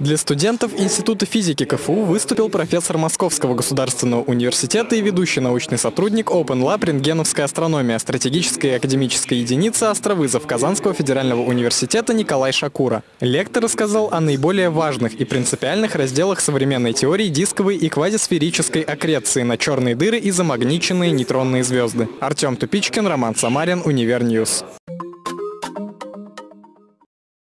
Для студентов Института физики КФУ выступил профессор Московского государственного университета и ведущий научный сотрудник Open Lab «Рентгеновская астрономия», стратегическая и академическая единица «Астровызов» Казанского федерального университета Николай Шакура. Лектор рассказал о наиболее важных и принципиальных разделах современной теории дисковой и квазисферической аккреции на черные дыры и замагниченные нейтронные звезды. Артем Тупичкин, Роман Самарин, Univer News.